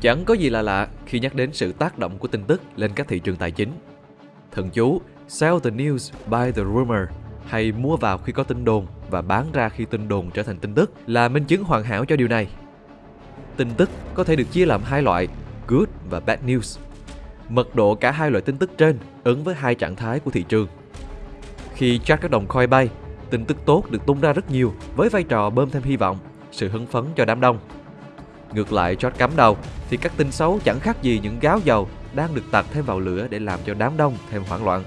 Chẳng có gì là lạ khi nhắc đến sự tác động của tin tức lên các thị trường tài chính. Thần chú Sell the news, buy the rumor hay mua vào khi có tin đồn và bán ra khi tin đồn trở thành tin tức là minh chứng hoàn hảo cho điều này. Tin tức có thể được chia làm hai loại, good và bad news. Mật độ cả hai loại tin tức trên ứng với hai trạng thái của thị trường. Khi chart các đồng coin bay, tin tức tốt được tung ra rất nhiều với vai trò bơm thêm hy vọng, sự hứng phấn cho đám đông. Ngược lại George cắm đầu thì các tin xấu chẳng khác gì những gáo dầu đang được tạt thêm vào lửa để làm cho đám đông thêm hoảng loạn.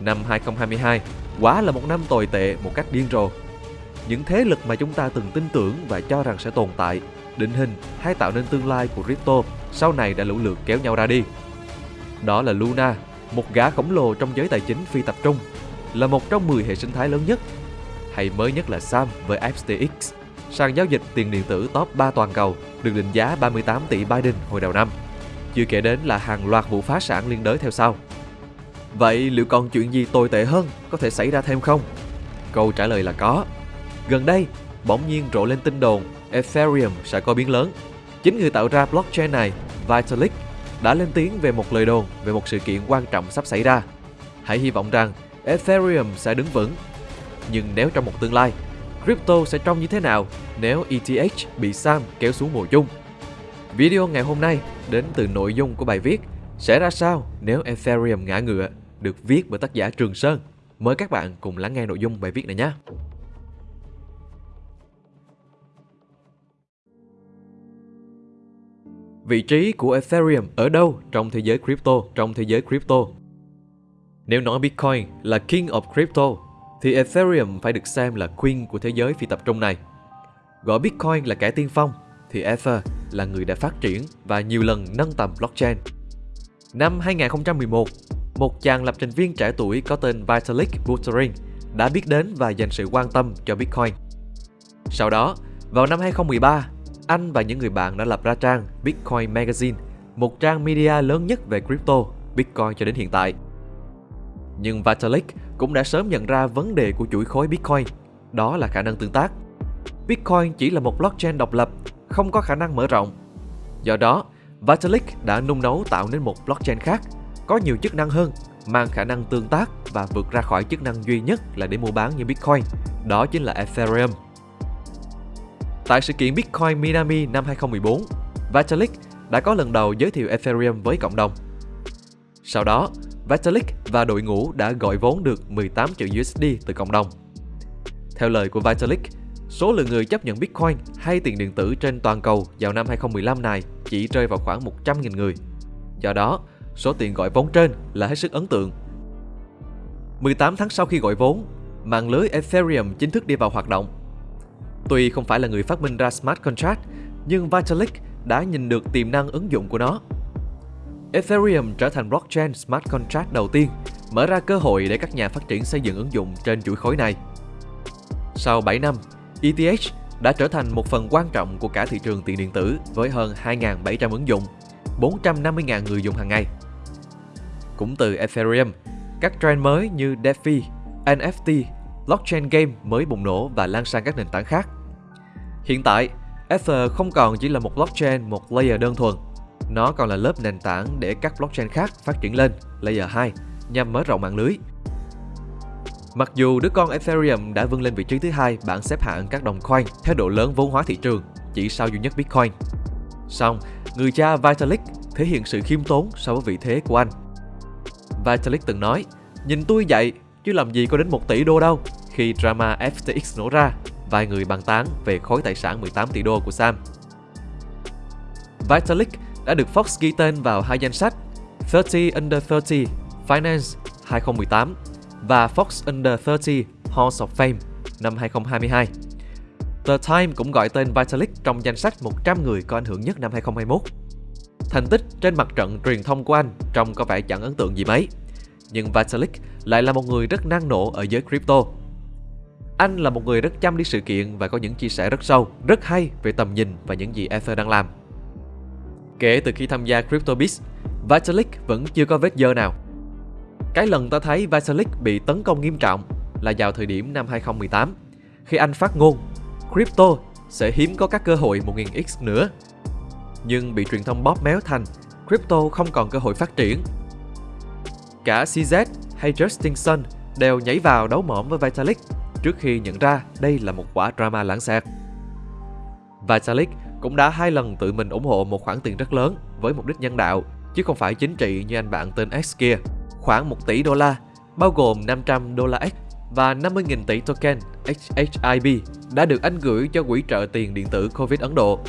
Năm 2022 quả là một năm tồi tệ một cách điên rồ. Những thế lực mà chúng ta từng tin tưởng và cho rằng sẽ tồn tại, định hình hay tạo nên tương lai của crypto sau này đã lũ lượt kéo nhau ra đi. Đó là Luna, một gã khổng lồ trong giới tài chính phi tập trung, là một trong 10 hệ sinh thái lớn nhất. Hay mới nhất là Sam với FTX, sàn giao dịch tiền điện tử top 3 toàn cầu được định giá 38 tỷ Biden hồi đầu năm. Chưa kể đến là hàng loạt vụ phá sản liên đới theo sau. Vậy liệu còn chuyện gì tồi tệ hơn có thể xảy ra thêm không? Câu trả lời là có. Gần đây, bỗng nhiên rộ lên tin đồn Ethereum sẽ có biến lớn. Chính người tạo ra blockchain này, Vitalik, đã lên tiếng về một lời đồn về một sự kiện quan trọng sắp xảy ra. Hãy hy vọng rằng Ethereum sẽ đứng vững. Nhưng nếu trong một tương lai, crypto sẽ trông như thế nào nếu ETH bị Sam kéo xuống mùa chung? Video ngày hôm nay đến từ nội dung của bài viết sẽ ra sao nếu Ethereum ngã ngựa được viết bởi tác giả Trường Sơn. Mời các bạn cùng lắng nghe nội dung bài viết này nhé. Vị trí của Ethereum ở đâu trong thế giới crypto? Trong thế giới crypto. Nếu nói Bitcoin là King of Crypto, thì Ethereum phải được xem là Queen của thế giới phi tập trung này. Gọi Bitcoin là kẻ tiên phong, thì Ether là người đã phát triển và nhiều lần nâng tầm blockchain. Năm 2011, một chàng lập trình viên trẻ tuổi có tên Vitalik Buterin đã biết đến và dành sự quan tâm cho Bitcoin. Sau đó, vào năm 2013, anh và những người bạn đã lập ra trang Bitcoin Magazine, một trang media lớn nhất về crypto, Bitcoin cho đến hiện tại. Nhưng Vitalik cũng đã sớm nhận ra vấn đề của chuỗi khối Bitcoin, đó là khả năng tương tác. Bitcoin chỉ là một blockchain độc lập, không có khả năng mở rộng. Do đó, Vitalik đã nung nấu tạo nên một blockchain khác, có nhiều chức năng hơn, mang khả năng tương tác và vượt ra khỏi chức năng duy nhất là để mua bán như Bitcoin, đó chính là Ethereum. Tại sự kiện Bitcoin Minami năm 2014, Vitalik đã có lần đầu giới thiệu Ethereum với cộng đồng. Sau đó, Vitalik và đội ngũ đã gọi vốn được 18 triệu USD từ cộng đồng. Theo lời của Vitalik, số lượng người chấp nhận Bitcoin hay tiền điện tử trên toàn cầu vào năm 2015 này chỉ rơi vào khoảng 100.000 người. Do đó, số tiền gọi vốn trên là hết sức ấn tượng. 18 tháng sau khi gọi vốn, mạng lưới Ethereum chính thức đi vào hoạt động. Tuy không phải là người phát minh ra smart contract, nhưng Vitalik đã nhìn được tiềm năng ứng dụng của nó. Ethereum trở thành blockchain smart contract đầu tiên, mở ra cơ hội để các nhà phát triển xây dựng ứng dụng trên chuỗi khối này. Sau 7 năm, ETH đã trở thành một phần quan trọng của cả thị trường tiền điện tử với hơn 2.700 ứng dụng, 450.000 người dùng hàng ngày. Cũng từ Ethereum, các trend mới như DeFi, NFT, blockchain game mới bùng nổ và lan sang các nền tảng khác. Hiện tại, Ether không còn chỉ là một blockchain một layer đơn thuần, nó còn là lớp nền tảng để các blockchain khác phát triển lên, layer 2, nhằm mở rộng mạng lưới. Mặc dù đứa con Ethereum đã vươn lên vị trí thứ hai bảng xếp hạng các đồng coin theo độ lớn vốn hóa thị trường, chỉ sau duy nhất Bitcoin. Song, người cha Vitalik thể hiện sự khiêm tốn so với vị thế của anh. Vitalik từng nói, nhìn tôi vậy, chứ làm gì có đến 1 tỷ đô đâu. Khi drama FTX nổ ra, vài người bàn tán về khối tài sản 18 tỷ đô của Sam. Vitalik đã được Fox ghi tên vào hai danh sách 30 Under 30 Finance 2018 và Fox Under 30 Halls of Fame năm 2022. The Time cũng gọi tên Vitalik trong danh sách 100 người có ảnh hưởng nhất năm 2021. Thành tích trên mặt trận truyền thông của anh trông có vẻ chẳng ấn tượng gì mấy. Nhưng Vitalik lại là một người rất năng nổ ở giới crypto. Anh là một người rất chăm đi sự kiện và có những chia sẻ rất sâu, rất hay về tầm nhìn và những gì Ether đang làm. Kể từ khi tham gia CryptoBits, Vitalik vẫn chưa có vết dơ nào. Cái lần ta thấy Vitalik bị tấn công nghiêm trọng là vào thời điểm năm 2018, khi anh phát ngôn Crypto sẽ hiếm có các cơ hội 1000x nữa. nhưng bị truyền thông bóp méo thành crypto không còn cơ hội phát triển. Cả CZ hay Justin Sun đều nhảy vào đấu mỏm với Vitalik trước khi nhận ra đây là một quả drama lãng xẹt. Vitalik cũng đã hai lần tự mình ủng hộ một khoản tiền rất lớn với mục đích nhân đạo, chứ không phải chính trị như anh bạn tên X kia. Khoảng 1 tỷ đô la, bao gồm 500 đô la X và 50.000 tỷ token HHIB đã được anh gửi cho quỹ trợ tiền điện tử COVID Ấn Độ.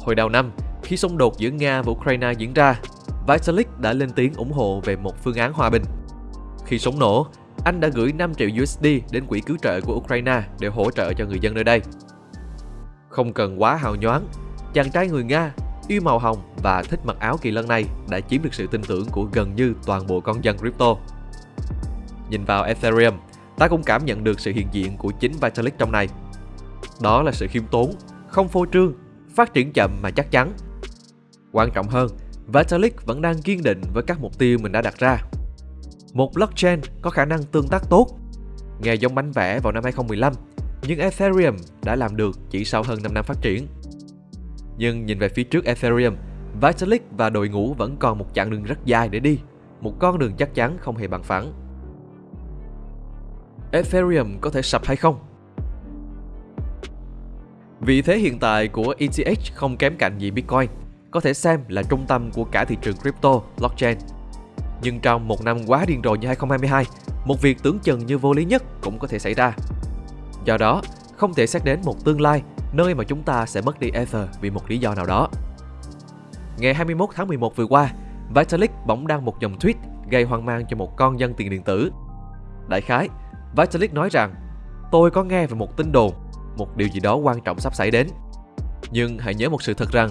Hồi đầu năm, khi xung đột giữa Nga và Ukraine diễn ra, Vitalik đã lên tiếng ủng hộ về một phương án hòa bình. Khi súng nổ, anh đã gửi 5 triệu USD đến quỹ cứu trợ của Ukraine để hỗ trợ cho người dân nơi đây. Không cần quá hào nhoáng, chàng trai người Nga, yêu màu hồng và thích mặc áo kỳ lân này đã chiếm được sự tin tưởng của gần như toàn bộ con dân crypto. Nhìn vào Ethereum, ta cũng cảm nhận được sự hiện diện của chính Vitalik trong này. Đó là sự khiêm tốn, không phô trương, phát triển chậm mà chắc chắn. Quan trọng hơn, Vitalik vẫn đang kiên định với các mục tiêu mình đã đặt ra. Một blockchain có khả năng tương tác tốt. Nghe giống bánh vẽ vào năm 2015, nhưng Ethereum đã làm được chỉ sau hơn 5 năm phát triển. Nhưng nhìn về phía trước Ethereum, Vitalik và đội ngũ vẫn còn một chặng đường rất dài để đi, một con đường chắc chắn không hề bằng phẳng. Ethereum có thể sập hay không? Vị thế hiện tại của ETH không kém cạnh gì Bitcoin, có thể xem là trung tâm của cả thị trường crypto, blockchain. Nhưng trong một năm quá điên rồ như 2022, một việc tưởng chừng như vô lý nhất cũng có thể xảy ra. Do đó, không thể xét đến một tương lai nơi mà chúng ta sẽ mất đi Ether vì một lý do nào đó. Ngày 21 tháng 11 vừa qua, Vitalik bỗng đăng một dòng tweet gây hoang mang cho một con dân tiền điện tử. Đại khái, Vitalik nói rằng Tôi có nghe về một tin đồn, một điều gì đó quan trọng sắp xảy đến. Nhưng hãy nhớ một sự thật rằng,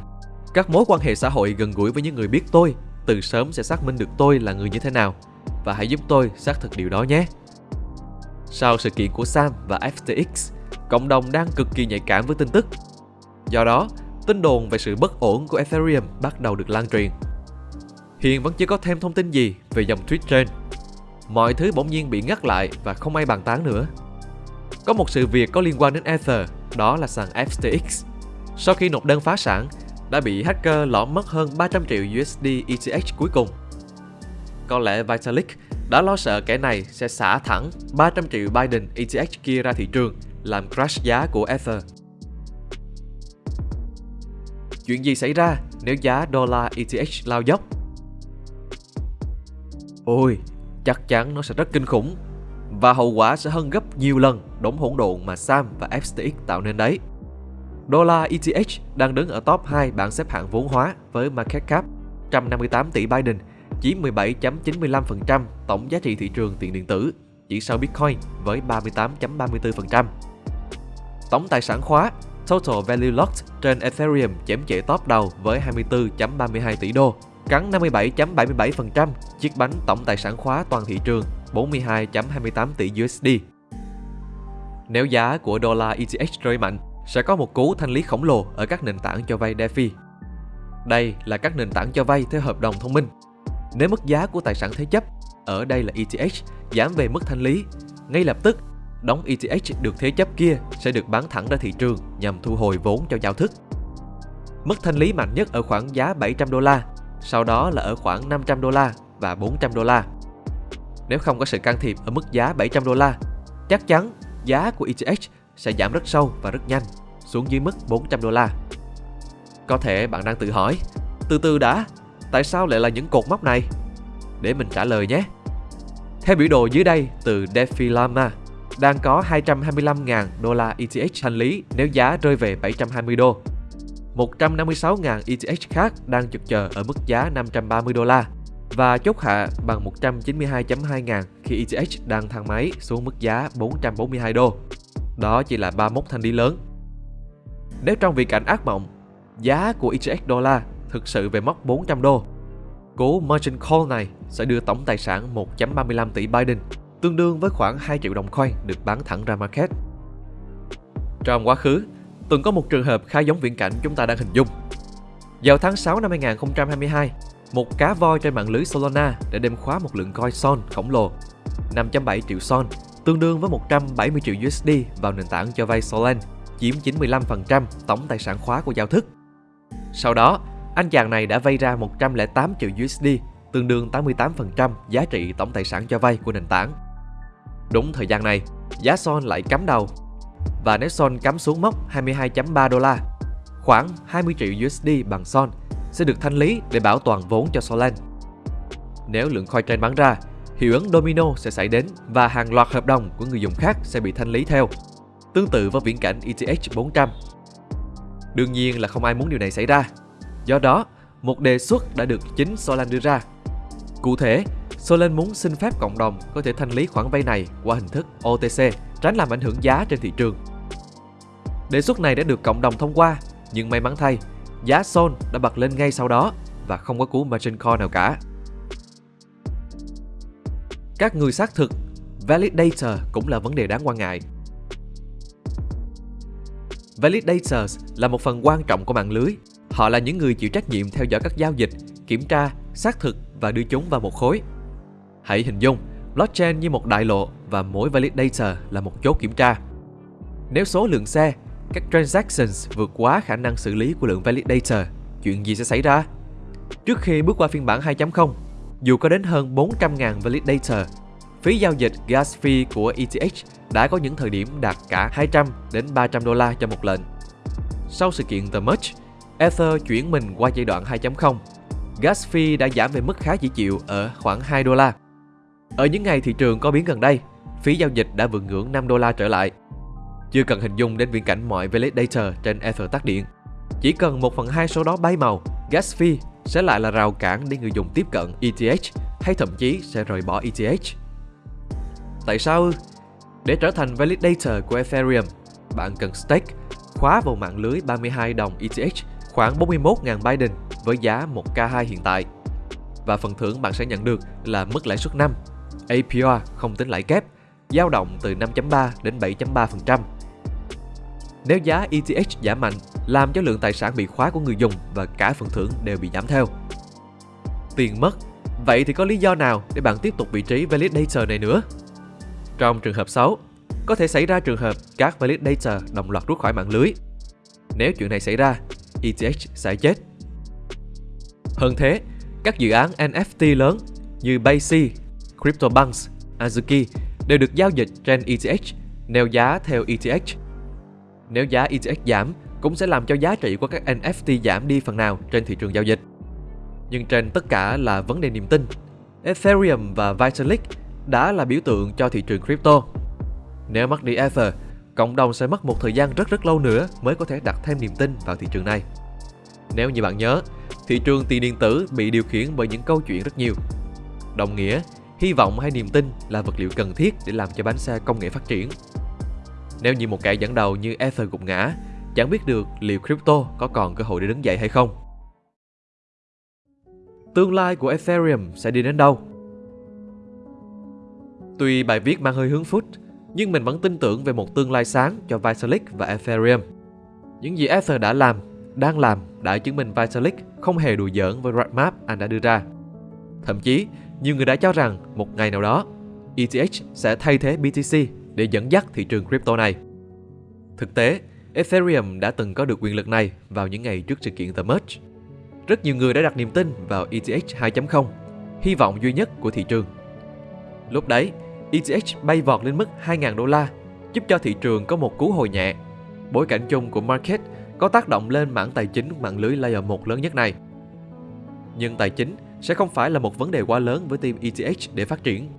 các mối quan hệ xã hội gần gũi với những người biết tôi từ sớm sẽ xác minh được tôi là người như thế nào và hãy giúp tôi xác thực điều đó nhé. Sau sự kiện của Sam và FTX, cộng đồng đang cực kỳ nhạy cảm với tin tức. Do đó, tin đồn về sự bất ổn của Ethereum bắt đầu được lan truyền. Hiện vẫn chưa có thêm thông tin gì về dòng tweet trên. Mọi thứ bỗng nhiên bị ngắt lại và không ai bàn tán nữa. Có một sự việc có liên quan đến Ether, đó là sàn FTX. Sau khi nộp đơn phá sản, đã bị hacker lọm mất hơn 300 triệu USD ETH cuối cùng. Có lẽ Vitalik đã lo sợ kẻ này sẽ xả thẳng 300 triệu Biden ETH kia ra thị trường, làm crash giá của Ether. Chuyện gì xảy ra nếu giá đô la ETH lao dốc? Ôi, chắc chắn nó sẽ rất kinh khủng và hậu quả sẽ hơn gấp nhiều lần đống hỗn độn mà Sam và FTX tạo nên đấy. Đô la ETH đang đứng ở top 2 bảng xếp hạng vốn hóa với market cap 158 tỷ Biden, chỉ 17.95% tổng giá trị thị trường tiền điện tử, chỉ sau Bitcoin với 38.34%. Tổng tài sản khóa Total Value Locked trên Ethereum chém chệ top đầu với 24.32 tỷ đô, cắn 57.77% chiếc bánh tổng tài sản khóa toàn thị trường 42.28 tỷ USD. Nếu giá của đô la ETH rơi mạnh, sẽ có một cú thanh lý khổng lồ ở các nền tảng cho vay DeFi. Đây là các nền tảng cho vay theo hợp đồng thông minh. Nếu mức giá của tài sản thế chấp, ở đây là ETH, giảm về mức thanh lý, ngay lập tức, đóng ETH được thế chấp kia sẽ được bán thẳng ra thị trường nhằm thu hồi vốn cho giao thức. Mức thanh lý mạnh nhất ở khoảng giá 700 đô la, sau đó là ở khoảng 500 đô la và 400 đô la. Nếu không có sự can thiệp ở mức giá 700 đô la, chắc chắn giá của ETH sẽ giảm rất sâu và rất nhanh, xuống dưới mức 400 đô la. Có thể bạn đang tự hỏi, từ từ đã, tại sao lại là những cột mốc này? Để mình trả lời nhé. Theo biểu đồ dưới đây từ Defilama, đang có 225.000 đô la ETH thanh lý nếu giá rơi về 720 đô. 156.000 ETH khác đang chực chờ ở mức giá 530 đô la và chốt hạ bằng 192.2 ngàn khi ETH đang thang máy xuống mức giá 442 đô. Đó chỉ là ba mốc thanh lý lớn. Nếu trong vị cảnh ác mộng, giá của ETH đô la thực sự về mốc 400 đô, cú margin call này sẽ đưa tổng tài sản 1.35 tỷ Biden, tương đương với khoảng 2 triệu đồng coin được bán thẳng ra market. Trong quá khứ, từng có một trường hợp khá giống viễn cảnh chúng ta đang hình dung. Vào tháng 6 năm 2022, một cá voi trên mạng lưới Solana đã đem khóa một lượng coin Son khổng lồ, 5.7 triệu Son tương đương với 170 triệu USD vào nền tảng cho vay Solana, chiếm 95% tổng tài sản khóa của giao thức. Sau đó, anh chàng này đã vay ra 108 triệu USD, tương đương 88% giá trị tổng tài sản cho vay của nền tảng. Đúng thời gian này, giá Son lại cắm đầu và nếu Son cắm xuống mốc 22.3 đô la, khoảng 20 triệu USD bằng Son sẽ được thanh lý để bảo toàn vốn cho Solana. Nếu lượng coin trên bán ra, hiệu ứng domino sẽ xảy đến và hàng loạt hợp đồng của người dùng khác sẽ bị thanh lý theo, tương tự với viễn cảnh ETH 400. Đương nhiên là không ai muốn điều này xảy ra. Do đó, một đề xuất đã được chính Solana đưa ra. Cụ thể, Solana muốn xin phép cộng đồng có thể thanh lý khoản vay này qua hình thức OTC, tránh làm ảnh hưởng giá trên thị trường. Đề xuất này đã được cộng đồng thông qua, nhưng may mắn thay, giá Sol đã bật lên ngay sau đó và không có cú margin call nào cả. Các người xác thực Validator cũng là vấn đề đáng quan ngại. Validators là một phần quan trọng của mạng lưới. Họ là những người chịu trách nhiệm theo dõi các giao dịch, kiểm tra, xác thực và đưa chúng vào một khối. Hãy hình dung blockchain như một đại lộ và mỗi validator là một chốt kiểm tra. Nếu số lượng xe, các transactions vượt quá khả năng xử lý của lượng validator, chuyện gì sẽ xảy ra? Trước khi bước qua phiên bản 2.0, dù có đến hơn 400.000 validator, phí giao dịch gas fee của ETH đã có những thời điểm đạt cả 200 đến 300 đô la cho một lệnh. Sau sự kiện The Merge, Ether chuyển mình qua giai đoạn 2.0. Gas fee đã giảm về mức khá dễ chịu ở khoảng 2 đô la. Ở những ngày thị trường có biến gần đây, phí giao dịch đã vượt ngưỡng 5 đô la trở lại. Chưa cần hình dung đến viễn cảnh mọi validator trên Ether tắt điện. Chỉ cần 1 phần 2 số đó bay màu, gas fee sẽ lại là rào cản để người dùng tiếp cận ETH hay thậm chí sẽ rời bỏ ETH. Tại sao? Để trở thành validator của Ethereum, bạn cần stake, khóa vào mạng lưới 32 đồng ETH khoảng 41.000 Biden với giá 1K2 hiện tại. Và phần thưởng bạn sẽ nhận được là mức lãi suất 5, APR không tính lãi kép, dao động từ 5.3 đến 7.3%. Nếu giá ETH giảm mạnh, làm cho lượng tài sản bị khóa của người dùng và cả phần thưởng đều bị giảm theo. Tiền mất, vậy thì có lý do nào để bạn tiếp tục vị trí validator này nữa? Trong trường hợp xấu, có thể xảy ra trường hợp các validator đồng loạt rút khỏi mạng lưới. Nếu chuyện này xảy ra, ETH sẽ chết. Hơn thế, các dự án NFT lớn như Basie, CryptoBunks, Azuki đều được giao dịch trên ETH, neo giá theo ETH. Nếu giá ETH giảm, cũng sẽ làm cho giá trị của các NFT giảm đi phần nào trên thị trường giao dịch. Nhưng trên tất cả là vấn đề niềm tin. Ethereum và Vitalik đã là biểu tượng cho thị trường crypto. Nếu mất đi Ether, cộng đồng sẽ mất một thời gian rất rất lâu nữa mới có thể đặt thêm niềm tin vào thị trường này. Nếu như bạn nhớ, thị trường tiền điện tử bị điều khiển bởi những câu chuyện rất nhiều. Đồng nghĩa, hy vọng hay niềm tin là vật liệu cần thiết để làm cho bánh xe công nghệ phát triển. Nếu như một kẻ dẫn đầu như Ether gục ngã, chẳng biết được liệu crypto có còn cơ hội để đứng dậy hay không. Tương lai của Ethereum sẽ đi đến đâu? Tuy bài viết mang hơi hướng food, nhưng mình vẫn tin tưởng về một tương lai sáng cho Vitalik và Ethereum. Những gì Ether đã làm, đang làm đã chứng minh Vitalik không hề đùa giỡn với roadmap anh đã đưa ra. Thậm chí, nhiều người đã cho rằng một ngày nào đó, ETH sẽ thay thế BTC để dẫn dắt thị trường crypto này. Thực tế, Ethereum đã từng có được quyền lực này vào những ngày trước sự kiện The Merge. Rất nhiều người đã đặt niềm tin vào ETH 2.0, hy vọng duy nhất của thị trường. Lúc đấy, ETH bay vọt lên mức 2.000 đô la, giúp cho thị trường có một cú hồi nhẹ. Bối cảnh chung của market có tác động lên mảng tài chính mạng lưới layer 1 lớn nhất này. Nhưng tài chính sẽ không phải là một vấn đề quá lớn với team ETH để phát triển.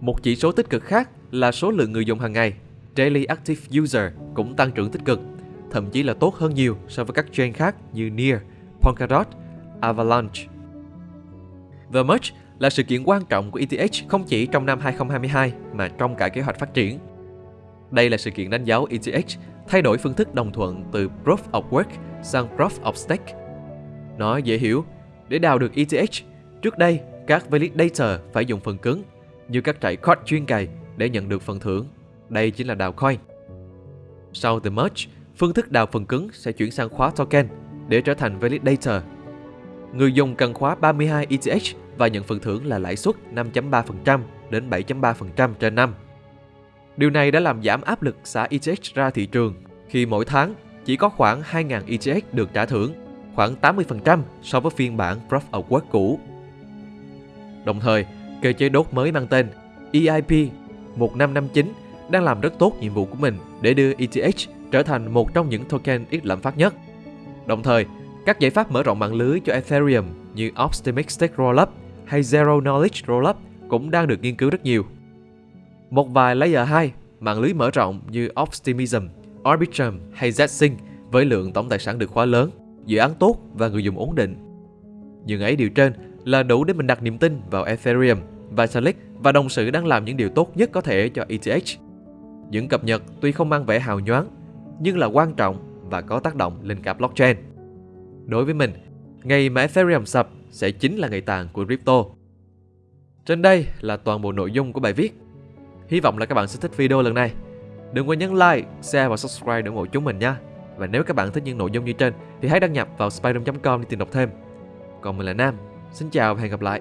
Một chỉ số tích cực khác là số lượng người dùng hàng ngày, Daily Active User cũng tăng trưởng tích cực, thậm chí là tốt hơn nhiều so với các chain khác như Near, Polkadot, Avalanche. The Merge là sự kiện quan trọng của ETH không chỉ trong năm 2022 mà trong cả kế hoạch phát triển. Đây là sự kiện đánh dấu ETH thay đổi phương thức đồng thuận từ Proof of Work sang Proof of Stake. Nó dễ hiểu, để đào được ETH, trước đây các validator phải dùng phần cứng như các trại code chuyên cày để nhận được phần thưởng. Đây chính là đào coin. Sau The Merge, phương thức đào phần cứng sẽ chuyển sang khóa token để trở thành validator. Người dùng cần khóa 32 ETH và nhận phần thưởng là lãi suất 5.3% đến 7.3% trên năm. Điều này đã làm giảm áp lực xả ETH ra thị trường khi mỗi tháng chỉ có khoảng 2.000 ETH được trả thưởng. khoảng 80% so với phiên bản Proof of Work cũ. Đồng thời, cơ chế đốt mới mang tên EIP 1559 đang làm rất tốt nhiệm vụ của mình để đưa ETH trở thành một trong những token ít lạm phát nhất. Đồng thời, các giải pháp mở rộng mạng lưới cho Ethereum như Optimistic Rollup hay Zero Knowledge Rollup cũng đang được nghiên cứu rất nhiều. Một vài layer 2, mạng lưới mở rộng như Optimism, Arbitrum hay Zsync với lượng tổng tài sản được khóa lớn, dự án tốt và người dùng ổn định. Nhưng ấy điều trên là đủ để mình đặt niềm tin vào Ethereum, Vitalik và đồng sự đang làm những điều tốt nhất có thể cho ETH. Những cập nhật tuy không mang vẻ hào nhoáng, nhưng là quan trọng và có tác động lên cả blockchain. Đối với mình, ngày mà Ethereum sập sẽ chính là ngày tàn của crypto. Trên đây là toàn bộ nội dung của bài viết. Hy vọng là các bạn sẽ thích video lần này. Đừng quên nhấn like, share và subscribe để ủng hộ chúng mình nha. Và nếu các bạn thích những nội dung như trên thì hãy đăng nhập vào spiderm.com để tìm đọc thêm. Còn mình là Nam, xin chào và hẹn gặp lại.